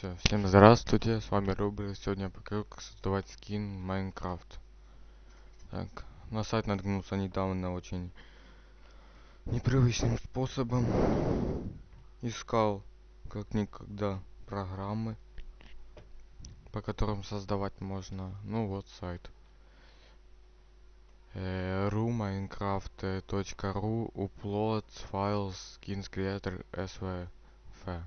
Все, всем здравствуйте, с вами Рубль. Сегодня я покажу, как создавать скин Майнкрафт. Так, на сайт наткнулся недавно очень непривычным способом. Искал как никогда программы, по которым создавать можно. Ну вот сайт. ru minecraft.ru uploads files skins creator svf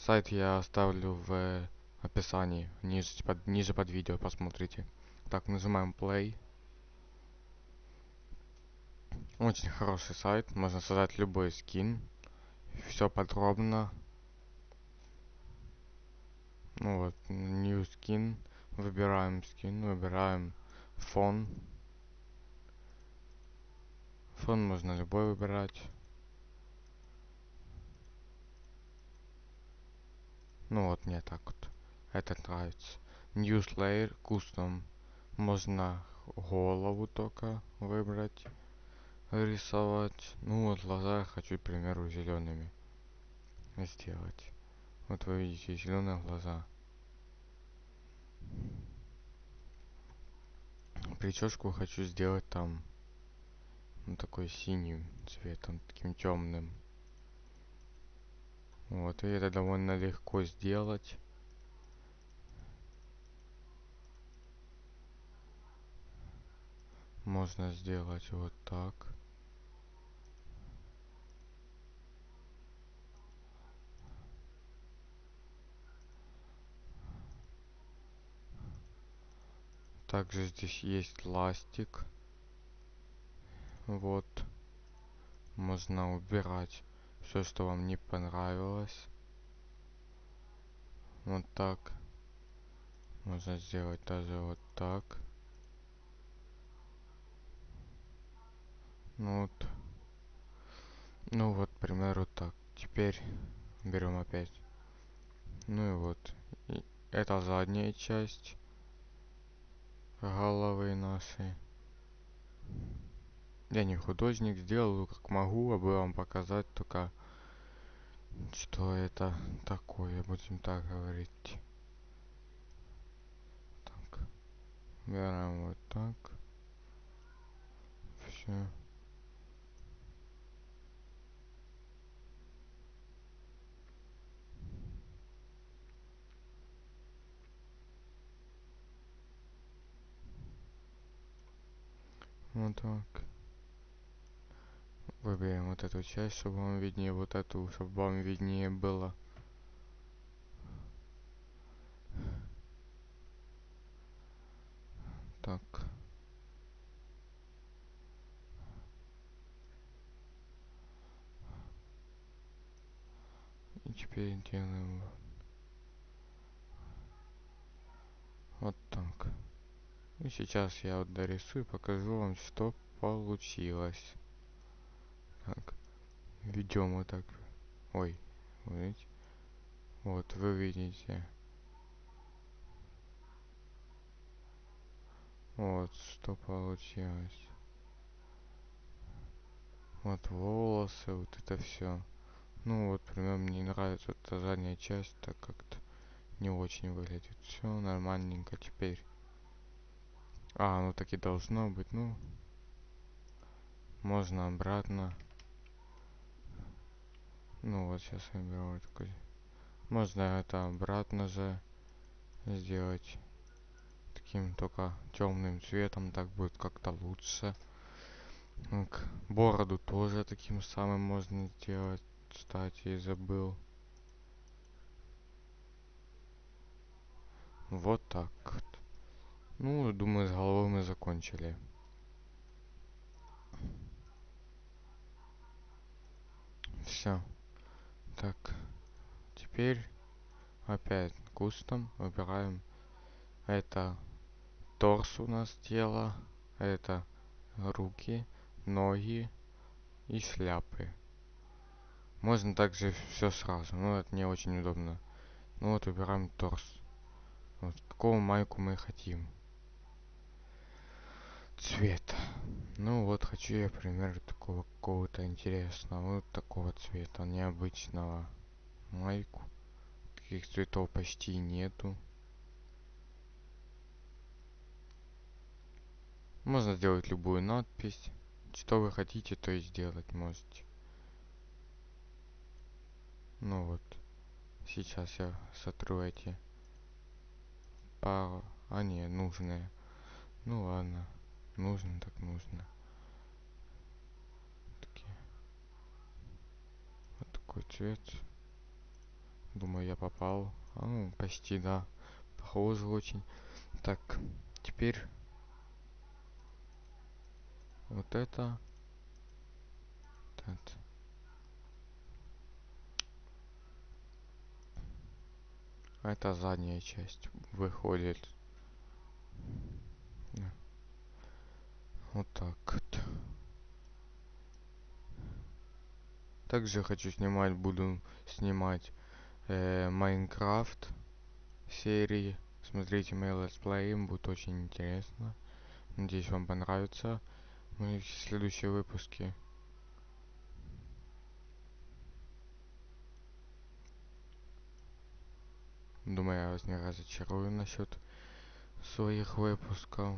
Сайт я оставлю в описании, ниже под, ниже под видео посмотрите. Так, нажимаем play. Очень хороший сайт, можно создать любой скин. Все подробно. Ну вот, new skin. Выбираем скин, выбираем фон. Фон можно любой выбирать. Ну вот мне так вот. Это нравится. News Layer Custom. Можно голову только выбрать. Рисовать. Ну вот глаза я хочу, к примеру, зелеными сделать. Вот вы видите зеленые глаза. Прическу хочу сделать там ну, такой синим цветом, таким темным. Вот, и это довольно легко сделать. Можно сделать вот так. Также здесь есть ластик. Вот. Можно убирать все, что вам не понравилось. Вот так. Можно сделать даже вот так. Ну вот. Ну вот, к примеру, так. Теперь берем опять. Ну и вот. И это задняя часть головы нашей. Я не художник, сделаю как могу, а бы вам показать только что это такое, будем так говорить. Так. Берем вот так. Все. Вот так. Выберем вот эту часть, чтобы вам виднее, вот эту, чтобы вам виднее было. Так. И теперь делаем вот так. И сейчас я вот дорисую, покажу вам, что получилось. Так. Ведем вот так. Ой, видите? Вот, вы видите. Вот, что получилось. Вот волосы, вот это все. Ну вот, примерно мне нравится эта задняя часть, так как-то не очень выглядит. Все нормальненько теперь. А, ну так и должно быть, ну. Можно обратно. Ну вот сейчас я беру такой. Можно это обратно же сделать таким только темным цветом, так будет как-то лучше. Так, бороду тоже таким самым можно сделать. Кстати, забыл. Вот так. Ну, думаю, с головой мы закончили. Все. Так, теперь опять кустом выбираем это торс у нас тело, это руки, ноги и шляпы. Можно также все сразу, но это не очень удобно. Ну вот выбираем торс. Вот, какого майку мы хотим. Цвета. Ну вот хочу я, пример такого какого-то интересного, вот такого цвета, необычного. Майку. таких цветов почти нету. Можно сделать любую надпись. Что вы хотите, то и сделать можете. Ну вот. Сейчас я сотру эти пару. А не, нужные. Ну ладно. Нужно так нужно. Такие. Вот такой цвет. Думаю, я попал. А, ну, почти, да. Похоже очень. Так, теперь вот это. Вот. Это задняя часть выходит. Вот так вот. Также хочу снимать, буду снимать э, Майнкрафт серии. Смотрите мои летсплеи, будет очень интересно. Надеюсь, вам понравится мои следующие выпуски. Думаю, я вас не разочарую насчет своих выпусков.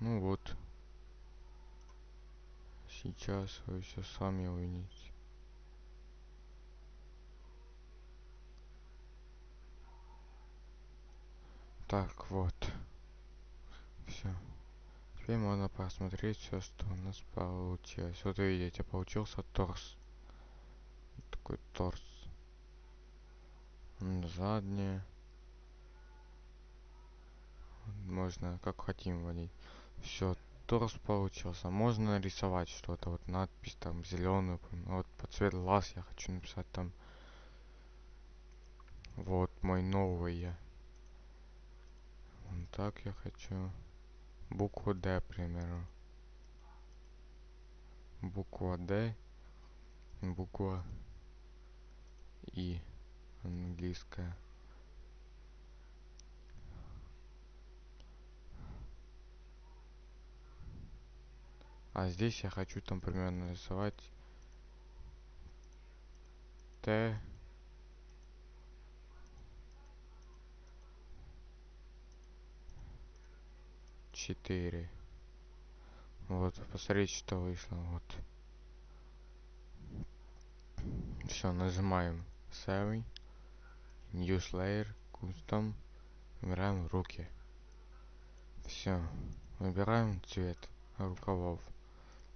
Ну вот. Сейчас вы все сами увидите. Так, вот. Все. Теперь можно посмотреть все, что у нас получилось. Вот видите, получился торс. Такой торс. Заднее. Можно как хотим водить. Все, торс получился. Можно нарисовать что-то. Вот надпись там зеленую. Вот по цвет глаз я хочу написать там. Вот мой новый я так я хочу. Букву D, к примеру. Буква D. Буква И. Английская. А здесь я хочу там примерно нарисовать Т 4. Вот, посмотрите, что вышло. Вот. Все, нажимаем Save, New Layer, Custom, выбираем руки. Все, выбираем цвет рукавов.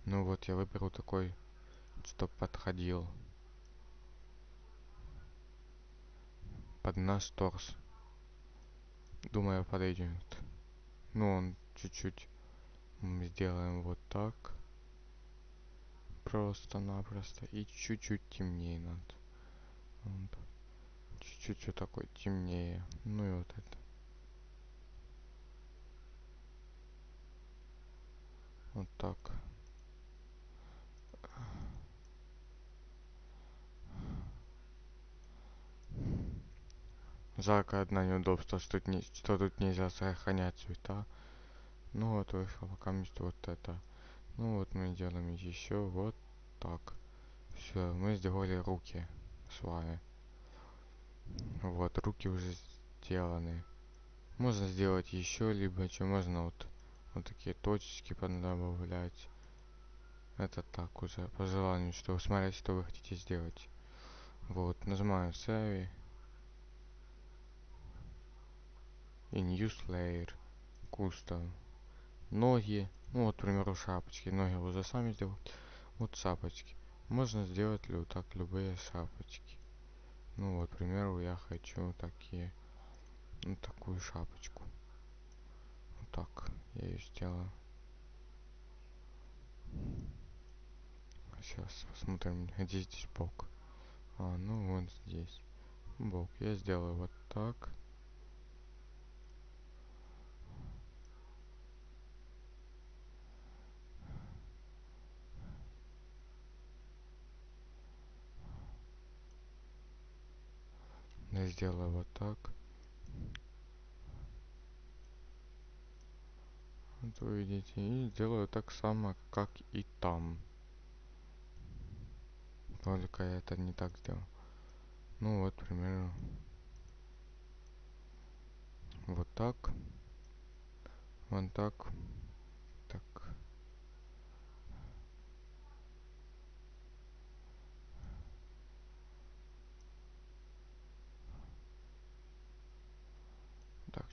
Ну вот, я выберу такой, чтоб подходил под наш торс. Думаю, подойдет. Ну, он чуть-чуть сделаем вот так. Просто-напросто. И чуть-чуть темнее надо. Чуть-чуть вот такой темнее. Ну и вот это. Вот так. Жарко одно неудобство, что тут, не, что тут нельзя сохранять цвета. Ну вот вышло пока вот это. Ну вот мы делаем еще вот так. Все, мы сделали руки с вами. Вот, руки уже сделаны. Можно сделать еще, либо что можно вот, вот такие точечки подобавлять. Это так уже, по желанию, что смотрите, что вы хотите сделать. Вот, нажимаем Save. И New Layer. Custom ноги. Ну вот, к примеру, шапочки. Ноги уже сами сделать. Вот шапочки. Можно сделать ли вот так любые шапочки. Ну вот, к примеру, я хочу такие. Ну, такую шапочку. Вот так я ее сделаю. Сейчас посмотрим, где здесь бок. А, ну вот здесь. Бок. Я сделаю вот так. сделаю вот так. Вот вы видите и сделаю так само как и там. Только я это не так сделал. Ну вот примерно. Вот так. Вот так.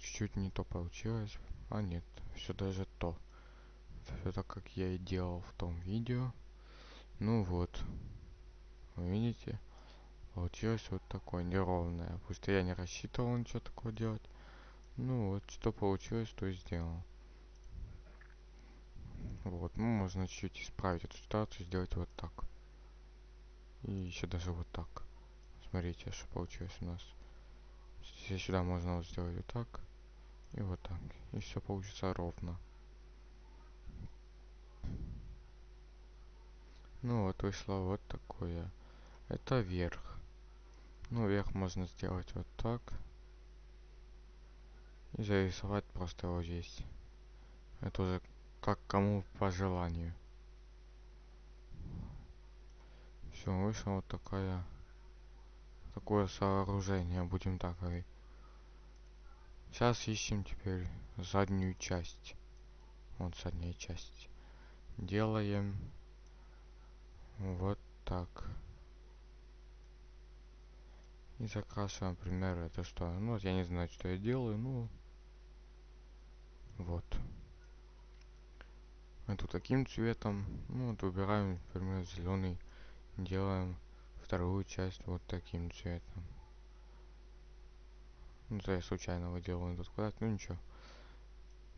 Чуть-чуть не то получилось. А нет, все даже то. Все так, как я и делал в том видео. Ну вот. Вы видите? Получилось вот такое неровное. Пусть я не рассчитывал ничего такого делать. Ну вот, что получилось, то и сделал. Вот, ну можно чуть-чуть исправить эту ситуацию, сделать вот так. И еще даже вот так. Смотрите, что получилось у нас. Здесь сюда можно вот сделать вот так. И вот так. И все получится ровно. Ну вот вышло вот такое. Это верх. Ну, верх можно сделать вот так. И зарисовать просто вот здесь. Это уже как кому по желанию. Все, вышла вот такая такое сооружение, будем так говорить. Сейчас ищем теперь заднюю часть. Вот задняя часть. Делаем вот так. И закрашиваем, например, это что? Ну, я не знаю, что я делаю, ну, вот. Эту таким цветом. Ну, вот выбираем, например, зеленый. Делаем вторую часть вот таким цветом. Ну, я случайно выделал этот квадрат, ну ничего.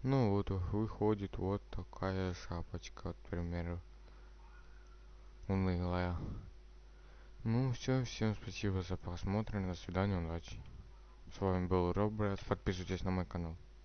Ну вот выходит вот такая шапочка, к примеру. Унылая. Ну все, всем спасибо за просмотр, до свидания, удачи. С вами был Робрат, подписывайтесь на мой канал.